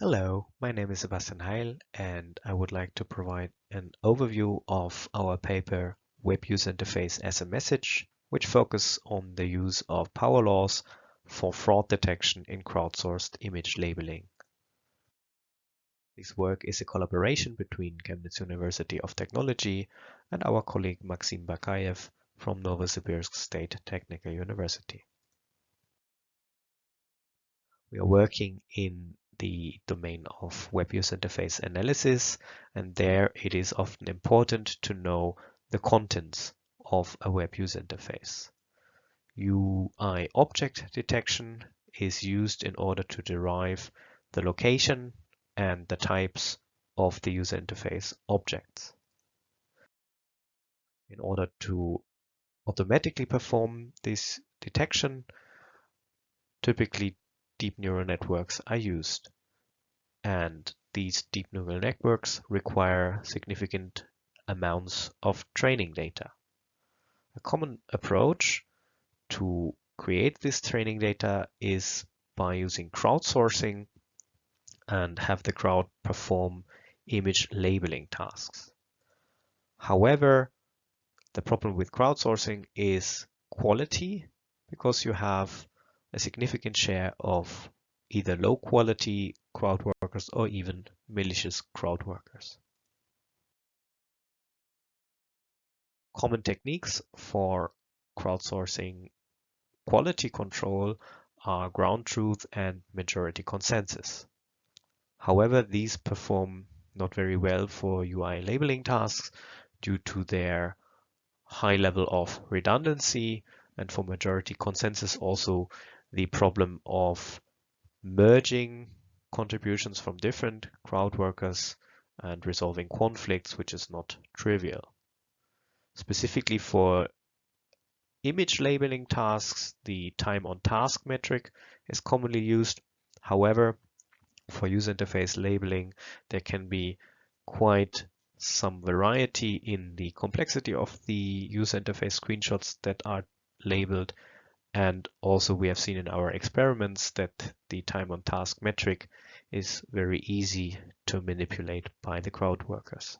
Hello, my name is Sebastian Heil and I would like to provide an overview of our paper Web User Interface as a Message, which focuses on the use of power laws for fraud detection in crowdsourced image labeling. This work is a collaboration between Chemnitz University of Technology and our colleague Maxim Bakaev from Novosibirsk State Technical University. We are working in the domain of web user interface analysis and there it is often important to know the contents of a web user interface. UI object detection is used in order to derive the location and the types of the user interface objects. In order to automatically perform this detection, typically deep neural networks are used. And these deep neural networks require significant amounts of training data. A common approach to create this training data is by using crowdsourcing and have the crowd perform image labeling tasks. However, the problem with crowdsourcing is quality because you have a significant share of either low quality crowd workers or even malicious crowd workers. Common techniques for crowdsourcing quality control are ground truth and majority consensus. However, these perform not very well for UI labeling tasks due to their high level of redundancy and for majority consensus also the problem of merging contributions from different crowd workers and resolving conflicts, which is not trivial. Specifically for image labeling tasks, the time on task metric is commonly used. However, for user interface labeling, there can be quite some variety in the complexity of the user interface screenshots that are labeled and also we have seen in our experiments that the time on task metric is very easy to manipulate by the crowd workers.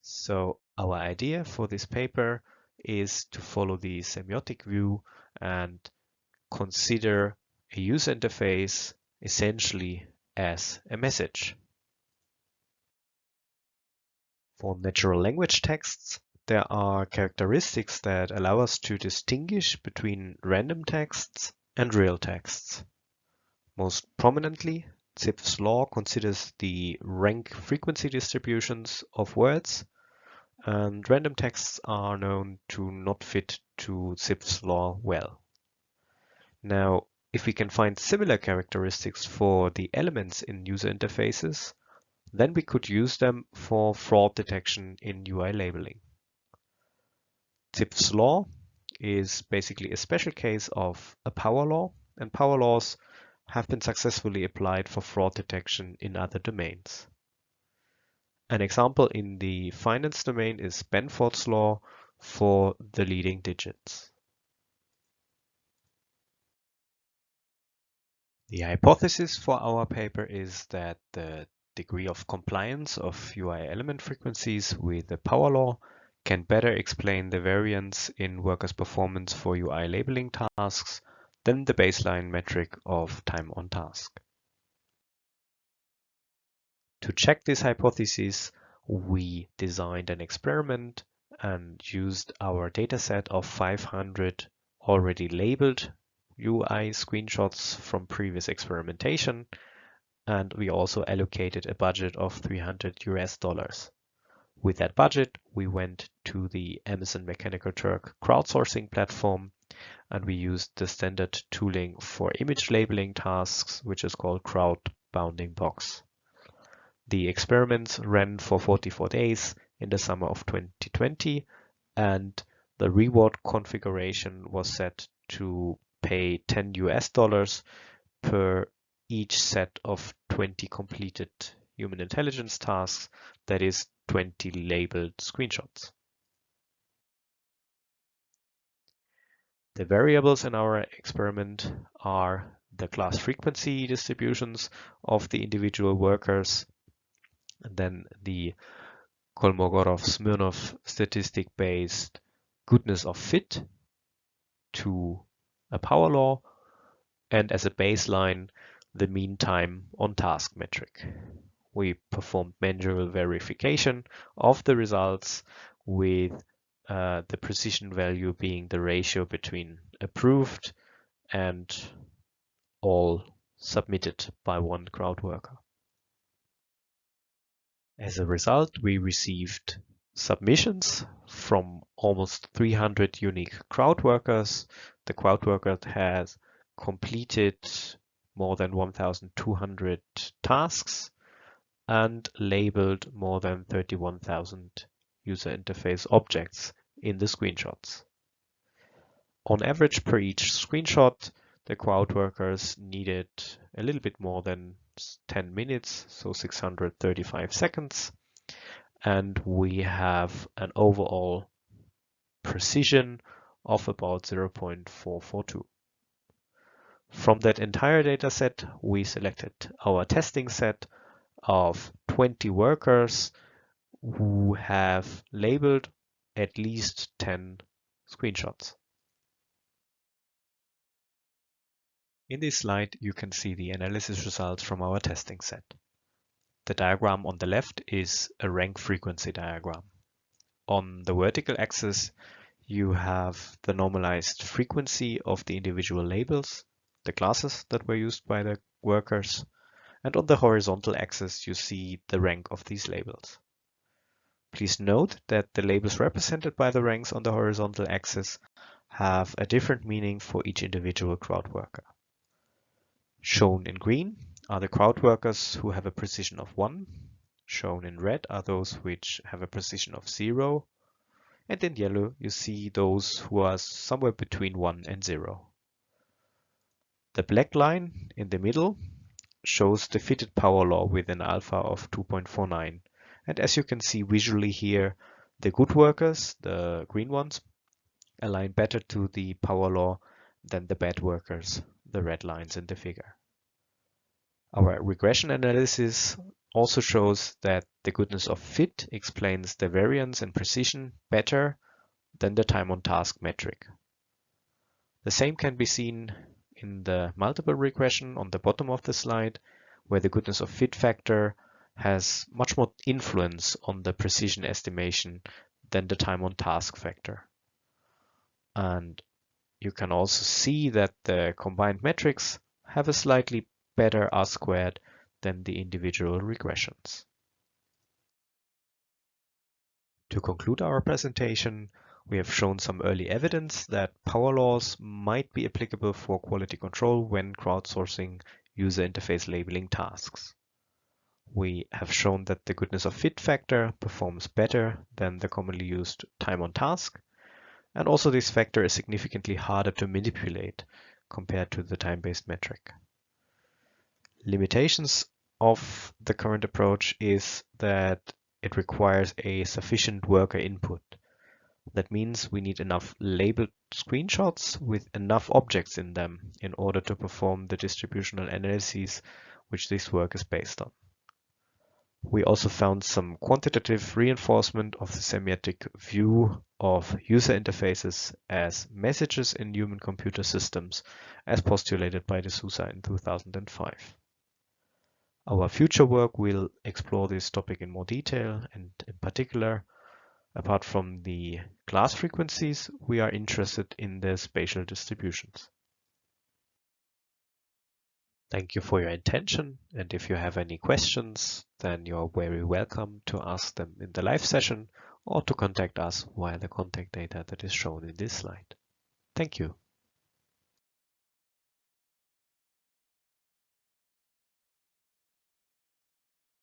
So our idea for this paper is to follow the semiotic view and consider a user interface essentially as a message. For natural language texts, there are characteristics that allow us to distinguish between random texts and real texts. Most prominently, Zipf's law considers the rank frequency distributions of words, and random texts are known to not fit to Zipf's law well. Now, if we can find similar characteristics for the elements in user interfaces, then we could use them for fraud detection in UI labeling. Zipf's law is basically a special case of a power law, and power laws have been successfully applied for fraud detection in other domains. An example in the finance domain is Benford's law for the leading digits. The hypothesis for our paper is that the degree of compliance of UI element frequencies with the power law can better explain the variance in workers' performance for UI labeling tasks than the baseline metric of time on task. To check this hypothesis, we designed an experiment and used our dataset of 500 already labeled UI screenshots from previous experimentation, and we also allocated a budget of 300 US dollars. With that budget, we went to the Amazon Mechanical Turk crowdsourcing platform and we used the standard tooling for image labeling tasks, which is called Crowd Bounding Box. The experiments ran for 44 days in the summer of 2020 and the reward configuration was set to pay 10 US dollars per each set of 20 completed human intelligence tasks, that is 20 labeled screenshots. The variables in our experiment are the class frequency distributions of the individual workers, and then the Kolmogorov-Smirnov statistic-based goodness of fit to a power law, and as a baseline, the mean time on task metric. We performed manual verification of the results with uh, the precision value being the ratio between approved and all submitted by one crowd worker. As a result, we received submissions from almost 300 unique crowd workers. The crowd worker has completed more than 1,200 tasks and labeled more than 31,000 user interface objects in the screenshots. On average per each screenshot, the crowd workers needed a little bit more than 10 minutes, so 635 seconds. And we have an overall precision of about 0.442. From that entire data set, we selected our testing set of 20 workers who have labeled at least 10 screenshots. In this slide, you can see the analysis results from our testing set. The diagram on the left is a rank frequency diagram. On the vertical axis, you have the normalized frequency of the individual labels, the classes that were used by the workers, and on the horizontal axis, you see the rank of these labels. Please note that the labels represented by the ranks on the horizontal axis have a different meaning for each individual crowd worker. Shown in green are the crowd workers who have a precision of 1. Shown in red are those which have a precision of 0. And in yellow you see those who are somewhere between 1 and 0. The black line in the middle shows the fitted power law with an alpha of 2.49. And as you can see visually here, the good workers, the green ones, align better to the power law than the bad workers, the red lines in the figure. Our regression analysis also shows that the goodness of fit explains the variance and precision better than the time on task metric. The same can be seen in the multiple regression on the bottom of the slide, where the goodness of fit factor has much more influence on the precision estimation than the time on task factor. And you can also see that the combined metrics have a slightly better R squared than the individual regressions. To conclude our presentation, we have shown some early evidence that power laws might be applicable for quality control when crowdsourcing user interface labeling tasks. We have shown that the goodness of fit factor performs better than the commonly used time on task, and also this factor is significantly harder to manipulate compared to the time-based metric. Limitations of the current approach is that it requires a sufficient worker input. That means we need enough labeled screenshots with enough objects in them in order to perform the distributional analyses which this work is based on. We also found some quantitative reinforcement of the semiotic view of user interfaces as messages in human computer systems as postulated by de Souza in 2005. Our future work will explore this topic in more detail and in particular, apart from the class frequencies, we are interested in the spatial distributions. Thank you for your attention. And if you have any questions, then you're very welcome to ask them in the live session or to contact us via the contact data that is shown in this slide. Thank you.